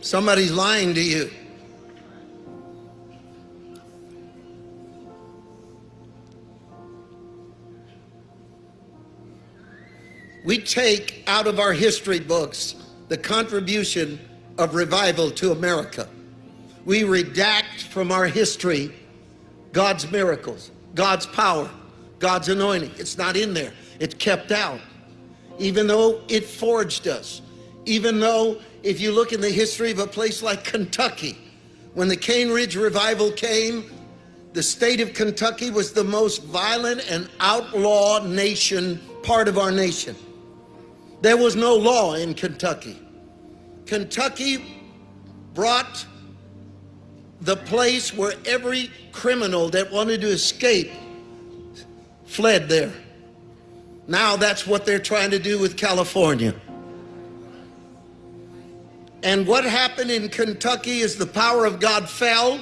Somebody's lying to you. We take out of our history books the contribution of revival to America. We redact from our history God's miracles, God's power, God's anointing. It's not in there. It's kept out. Even though it forged us. Even though if you look in the history of a place like Kentucky, when the Cane Ridge revival came, the state of Kentucky was the most violent and outlaw nation, part of our nation. There was no law in Kentucky. Kentucky brought the place where every criminal that wanted to escape fled there. Now that's what they're trying to do with California. And what happened in Kentucky is the power of God fell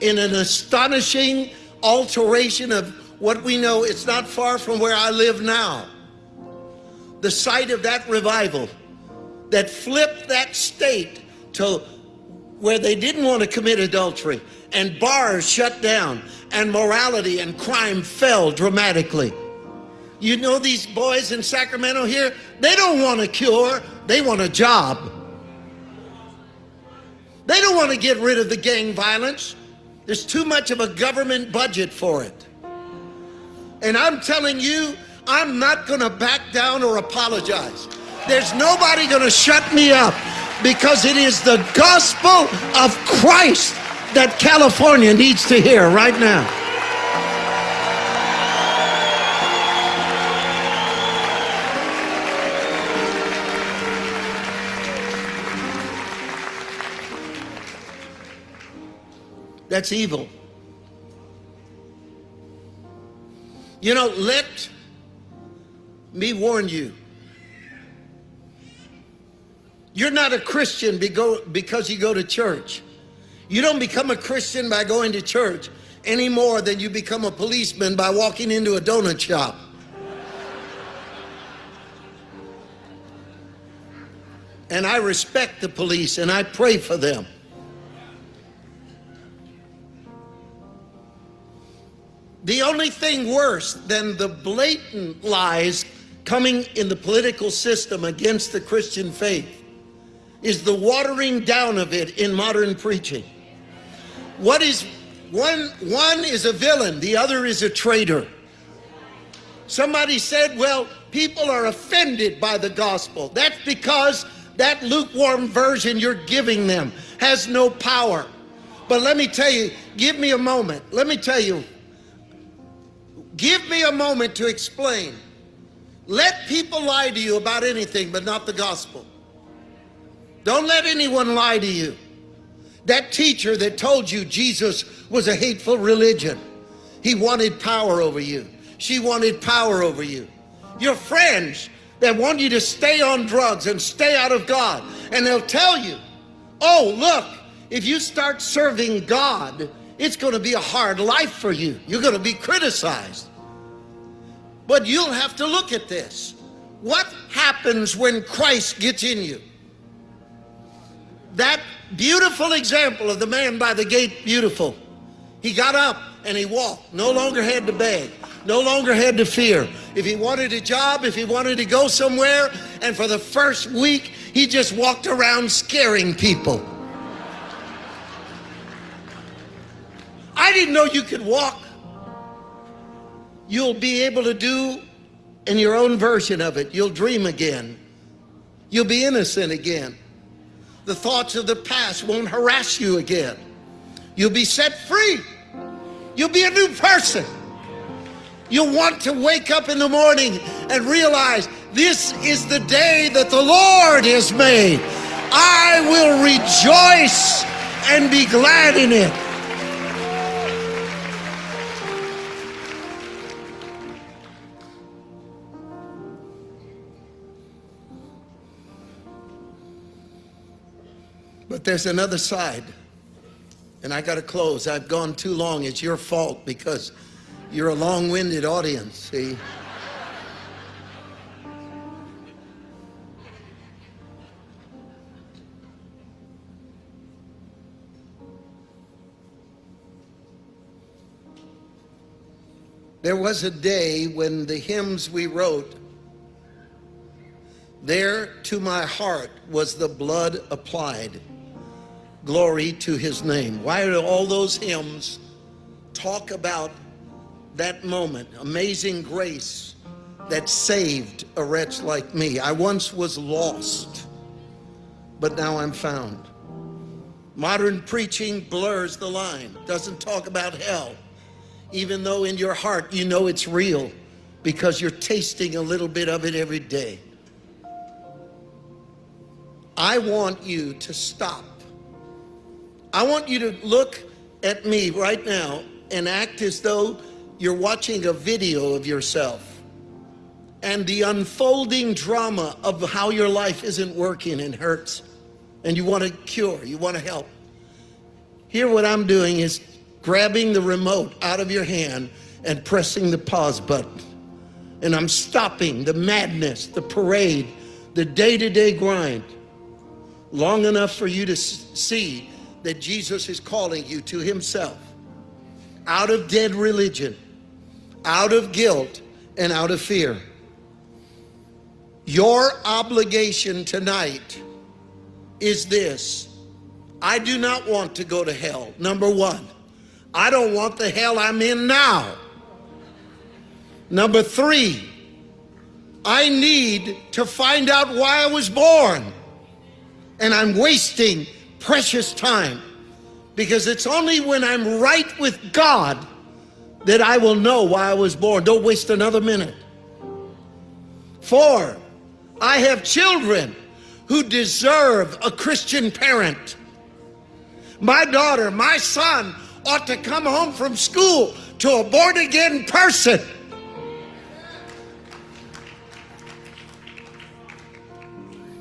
in an astonishing alteration of what we know. It's not far from where I live now. The site of that revival that flipped that state to where they didn't want to commit adultery and bars shut down and morality and crime fell dramatically. You know these boys in Sacramento here, they don't want a cure, they want a job. Want to get rid of the gang violence. There's too much of a government budget for it. And I'm telling you, I'm not going to back down or apologize. There's nobody going to shut me up because it is the gospel of Christ that California needs to hear right now. That's evil. You know, let me warn you. You're not a Christian because you go to church. You don't become a Christian by going to church any more than you become a policeman by walking into a donut shop. And I respect the police and I pray for them. The only thing worse than the blatant lies coming in the political system against the Christian faith is the watering down of it in modern preaching. What is one one is a villain, the other is a traitor. Somebody said, well, people are offended by the gospel. That's because that lukewarm version you're giving them has no power. But let me tell you, give me a moment. Let me tell you, Give me a moment to explain. Let people lie to you about anything, but not the gospel. Don't let anyone lie to you. That teacher that told you Jesus was a hateful religion, he wanted power over you. She wanted power over you. Your friends that want you to stay on drugs and stay out of God, and they'll tell you, oh, look, if you start serving God, it's going to be a hard life for you. You're going to be criticized. But you'll have to look at this. What happens when Christ gets in you? That beautiful example of the man by the gate, beautiful. He got up and he walked, no longer had to beg, no longer had to fear. If he wanted a job, if he wanted to go somewhere, and for the first week, he just walked around scaring people. I didn't know you could walk. You'll be able to do in your own version of it. You'll dream again. You'll be innocent again. The thoughts of the past won't harass you again. You'll be set free. You'll be a new person. You'll want to wake up in the morning and realize this is the day that the Lord has made. I will rejoice and be glad in it. But there's another side. And I got to close. I've gone too long. It's your fault because you're a long-winded audience, see? There was a day when the hymns we wrote, there to my heart was the blood applied. Glory to his name. Why do all those hymns talk about that moment, amazing grace that saved a wretch like me? I once was lost, but now I'm found. Modern preaching blurs the line, doesn't talk about hell, even though in your heart you know it's real because you're tasting a little bit of it every day. I want you to stop. I want you to look at me right now and act as though you're watching a video of yourself and the unfolding drama of how your life isn't working and hurts and you want to cure, you want to help. Here what I'm doing is grabbing the remote out of your hand and pressing the pause button. And I'm stopping the madness, the parade, the day-to-day -day grind long enough for you to see that Jesus is calling you to himself out of dead religion, out of guilt, and out of fear. Your obligation tonight is this. I do not want to go to hell. Number one, I don't want the hell I'm in now. Number three, I need to find out why I was born. And I'm wasting precious time because it's only when I'm right with God that I will know why I was born. Don't waste another minute. Four, I have children who deserve a Christian parent. My daughter, my son ought to come home from school to a born again person.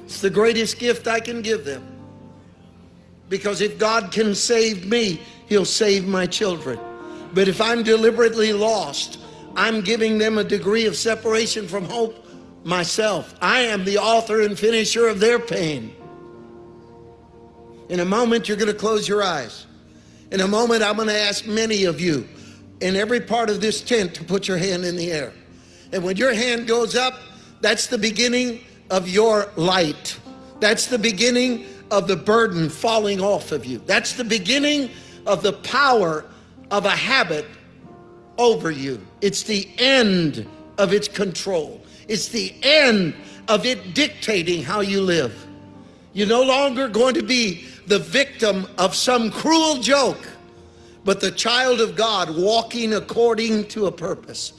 It's the greatest gift I can give them. Because if God can save me, he'll save my children. But if I'm deliberately lost, I'm giving them a degree of separation from hope myself. I am the author and finisher of their pain. In a moment, you're going to close your eyes. In a moment, I'm going to ask many of you in every part of this tent to put your hand in the air. And when your hand goes up, that's the beginning of your light. That's the beginning of the burden falling off of you. That's the beginning of the power of a habit over you. It's the end of its control. It's the end of it dictating how you live. You're no longer going to be the victim of some cruel joke, but the child of God walking according to a purpose.